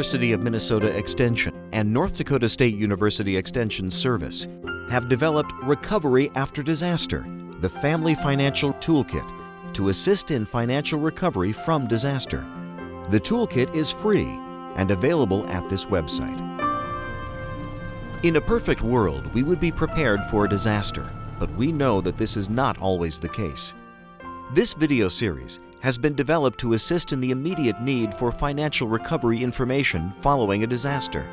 University of Minnesota Extension and North Dakota State University Extension Service have developed Recovery After Disaster, the Family Financial Toolkit, to assist in financial recovery from disaster. The toolkit is free and available at this website. In a perfect world, we would be prepared for a disaster, but we know that this is not always the case. This video series has been developed to assist in the immediate need for financial recovery information following a disaster.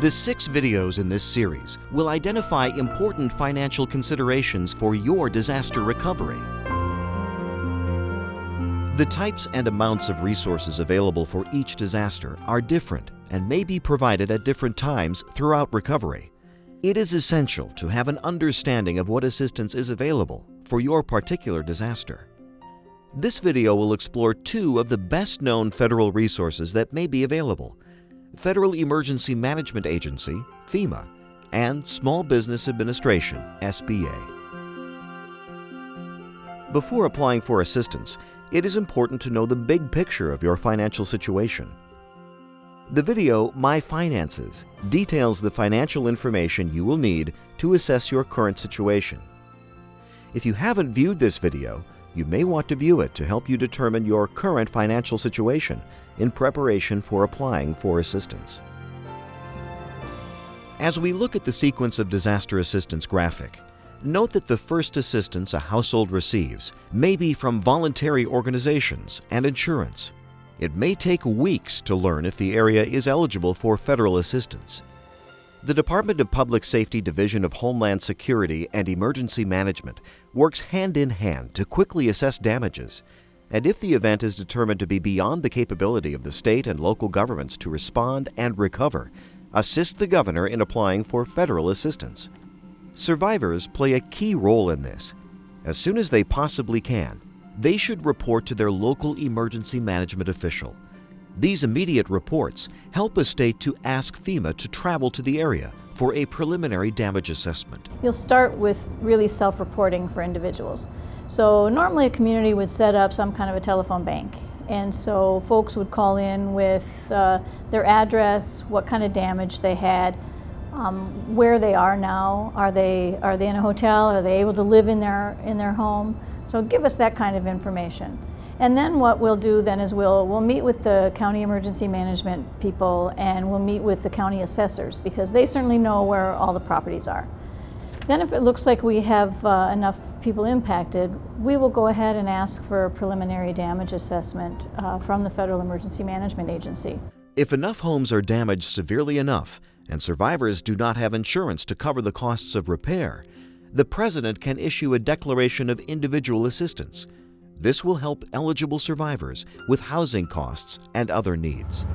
The six videos in this series will identify important financial considerations for your disaster recovery. The types and amounts of resources available for each disaster are different and may be provided at different times throughout recovery. It is essential to have an understanding of what assistance is available for your particular disaster. This video will explore two of the best-known federal resources that may be available, Federal Emergency Management Agency, FEMA, and Small Business Administration, SBA. Before applying for assistance, it is important to know the big picture of your financial situation. The video, My Finances, details the financial information you will need to assess your current situation. If you haven't viewed this video, you may want to view it to help you determine your current financial situation in preparation for applying for assistance. As we look at the sequence of disaster assistance graphic, note that the first assistance a household receives may be from voluntary organizations and insurance. It may take weeks to learn if the area is eligible for federal assistance. The Department of Public Safety Division of Homeland Security and Emergency Management works hand in hand to quickly assess damages, and if the event is determined to be beyond the capability of the state and local governments to respond and recover, assist the governor in applying for federal assistance. Survivors play a key role in this. As soon as they possibly can, they should report to their local emergency management official. These immediate reports help a state to ask FEMA to travel to the area for a preliminary damage assessment. You'll start with really self-reporting for individuals. So normally a community would set up some kind of a telephone bank. And so folks would call in with uh, their address, what kind of damage they had, um, where they are now. Are they, are they in a hotel? Are they able to live in their, in their home? So give us that kind of information. And then what we'll do then is we'll, we'll meet with the county emergency management people and we'll meet with the county assessors because they certainly know where all the properties are. Then if it looks like we have uh, enough people impacted, we will go ahead and ask for a preliminary damage assessment uh, from the Federal Emergency Management Agency. If enough homes are damaged severely enough and survivors do not have insurance to cover the costs of repair, the President can issue a declaration of individual assistance this will help eligible survivors with housing costs and other needs.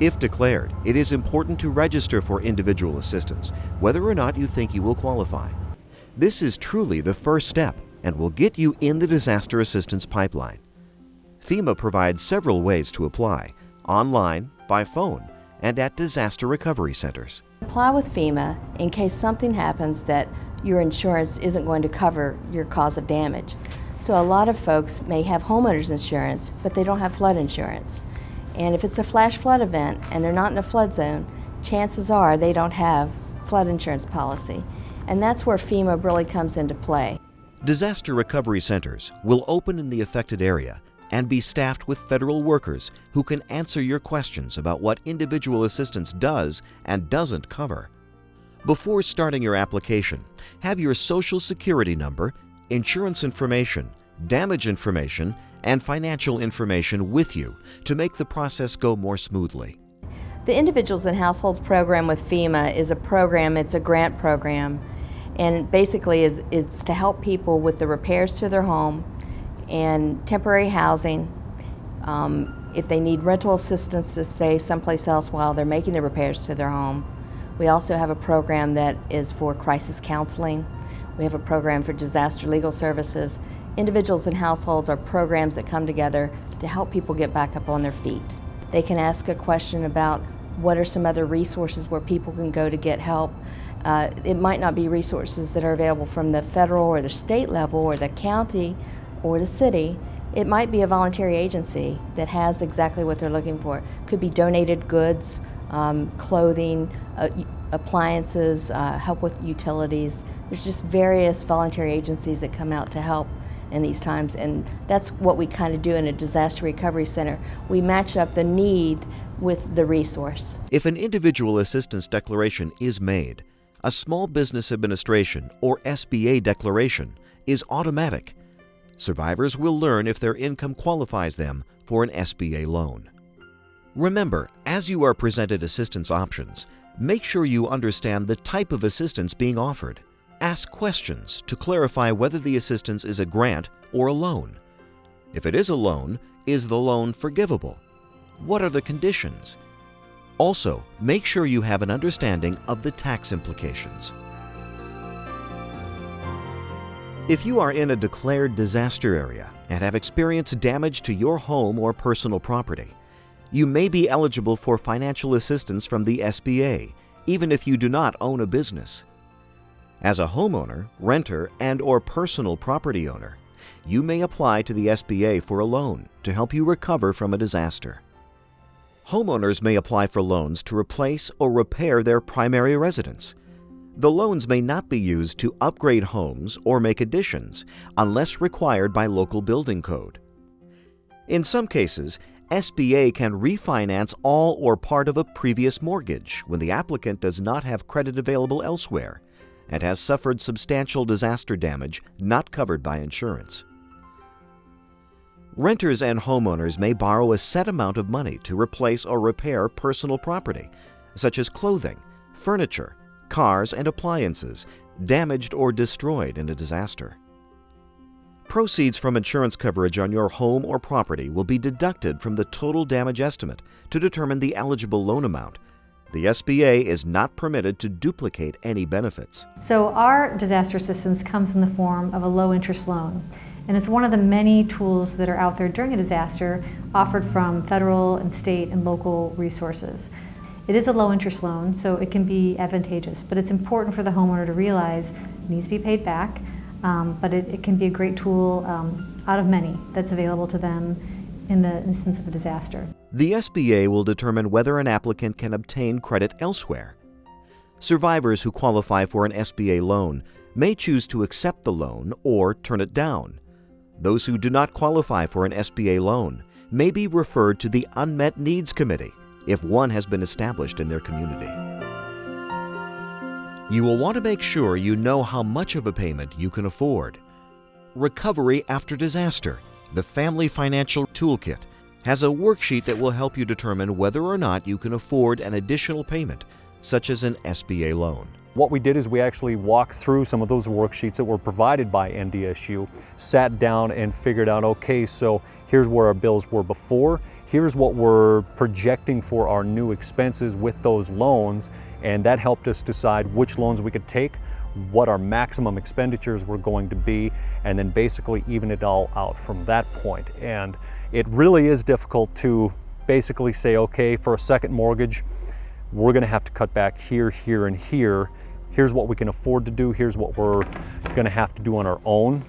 If declared, it is important to register for individual assistance, whether or not you think you will qualify. This is truly the first step and will get you in the disaster assistance pipeline. FEMA provides several ways to apply, online, by phone, and at disaster recovery centers. Apply with FEMA in case something happens that your insurance isn't going to cover your cause of damage. So a lot of folks may have homeowners insurance, but they don't have flood insurance. And if it's a flash flood event and they're not in a flood zone, chances are they don't have flood insurance policy. And that's where FEMA really comes into play. Disaster recovery centers will open in the affected area and be staffed with federal workers who can answer your questions about what individual assistance does and doesn't cover. Before starting your application, have your Social Security number insurance information, damage information, and financial information with you to make the process go more smoothly. The Individuals and Households program with FEMA is a program, it's a grant program, and basically it's, it's to help people with the repairs to their home and temporary housing, um, if they need rental assistance to stay someplace else while they're making the repairs to their home. We also have a program that is for crisis counseling we have a program for disaster legal services. Individuals and households are programs that come together to help people get back up on their feet. They can ask a question about what are some other resources where people can go to get help. Uh, it might not be resources that are available from the federal or the state level or the county or the city. It might be a voluntary agency that has exactly what they're looking for. Could be donated goods, um, clothing, uh, appliances, uh, help with utilities. There's just various voluntary agencies that come out to help in these times, and that's what we kind of do in a disaster recovery center. We match up the need with the resource. If an individual assistance declaration is made, a Small Business Administration or SBA declaration is automatic. Survivors will learn if their income qualifies them for an SBA loan. Remember, as you are presented assistance options, make sure you understand the type of assistance being offered. Ask questions to clarify whether the assistance is a grant or a loan. If it is a loan, is the loan forgivable? What are the conditions? Also, make sure you have an understanding of the tax implications. If you are in a declared disaster area and have experienced damage to your home or personal property, you may be eligible for financial assistance from the SBA, even if you do not own a business. As a homeowner, renter, and or personal property owner, you may apply to the SBA for a loan to help you recover from a disaster. Homeowners may apply for loans to replace or repair their primary residence. The loans may not be used to upgrade homes or make additions unless required by local building code. In some cases, SBA can refinance all or part of a previous mortgage when the applicant does not have credit available elsewhere and has suffered substantial disaster damage not covered by insurance. Renters and homeowners may borrow a set amount of money to replace or repair personal property, such as clothing, furniture, cars, and appliances damaged or destroyed in a disaster. Proceeds from insurance coverage on your home or property will be deducted from the total damage estimate to determine the eligible loan amount. The SBA is not permitted to duplicate any benefits. So our disaster assistance comes in the form of a low interest loan. And it's one of the many tools that are out there during a disaster offered from federal and state and local resources. It is a low interest loan, so it can be advantageous, but it's important for the homeowner to realize it needs to be paid back, um, but it, it, can be a great tool um, out of many that's available to them in the instance of a disaster. The SBA will determine whether an applicant can obtain credit elsewhere. Survivors who qualify for an SBA loan may choose to accept the loan or turn it down. Those who do not qualify for an SBA loan may be referred to the Unmet Needs Committee if one has been established in their community. You will want to make sure you know how much of a payment you can afford. Recovery After Disaster, the Family Financial Toolkit, has a worksheet that will help you determine whether or not you can afford an additional payment, such as an SBA loan. What we did is we actually walked through some of those worksheets that were provided by NDSU, sat down and figured out, okay, so here's where our bills were before, here's what we're projecting for our new expenses with those loans, and that helped us decide which loans we could take, what our maximum expenditures were going to be, and then basically even it all out from that point. And it really is difficult to basically say, okay, for a second mortgage, we're gonna have to cut back here, here, and here. Here's what we can afford to do. Here's what we're gonna have to do on our own.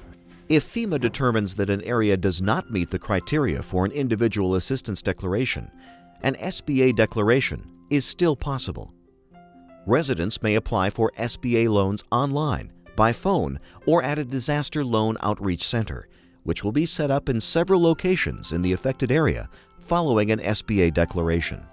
If FEMA determines that an area does not meet the criteria for an individual assistance declaration, an SBA declaration is still possible. Residents may apply for SBA loans online, by phone, or at a disaster loan outreach center, which will be set up in several locations in the affected area following an SBA declaration.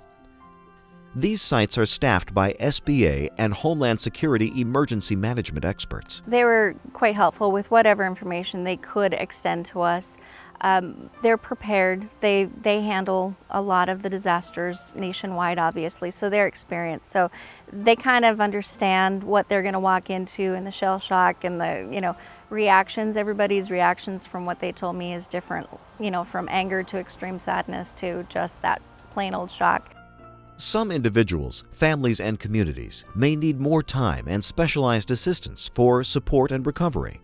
These sites are staffed by SBA and Homeland Security emergency management experts. They were quite helpful with whatever information they could extend to us. Um, they're prepared. They they handle a lot of the disasters nationwide, obviously, so they're experienced. So they kind of understand what they're going to walk into and the shell shock and the you know reactions. Everybody's reactions from what they told me is different. You know, from anger to extreme sadness to just that plain old shock. Some individuals, families, and communities may need more time and specialized assistance for support and recovery.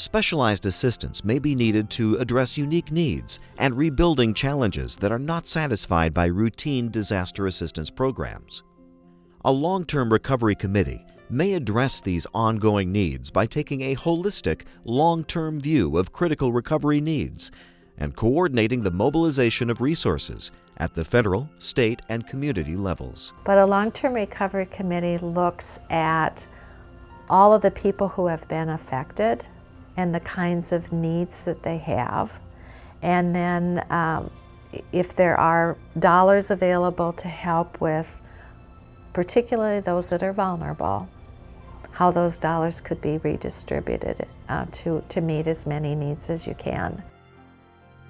Specialized assistance may be needed to address unique needs and rebuilding challenges that are not satisfied by routine disaster assistance programs. A long-term recovery committee may address these ongoing needs by taking a holistic, long-term view of critical recovery needs and coordinating the mobilization of resources at the federal, state, and community levels. But a long-term recovery committee looks at all of the people who have been affected and the kinds of needs that they have. And then um, if there are dollars available to help with particularly those that are vulnerable, how those dollars could be redistributed uh, to, to meet as many needs as you can.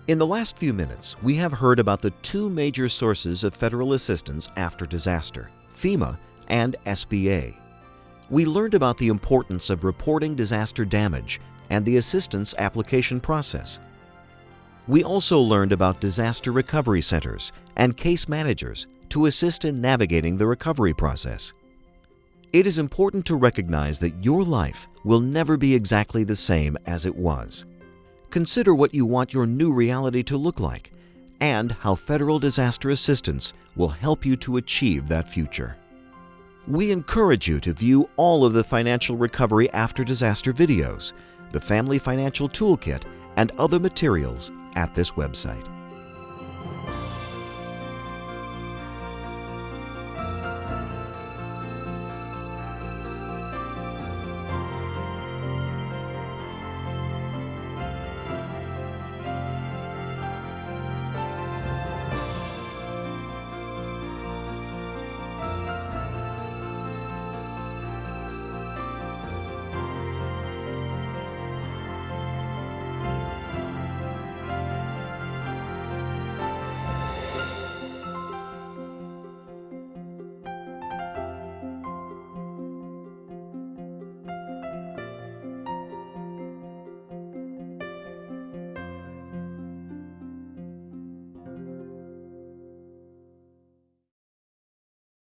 In the last few minutes, we have heard about the two major sources of federal assistance after disaster, FEMA and SBA. We learned about the importance of reporting disaster damage and the assistance application process. We also learned about disaster recovery centers and case managers to assist in navigating the recovery process. It is important to recognize that your life will never be exactly the same as it was. Consider what you want your new reality to look like and how federal disaster assistance will help you to achieve that future. We encourage you to view all of the financial recovery after disaster videos, the Family Financial Toolkit, and other materials at this website.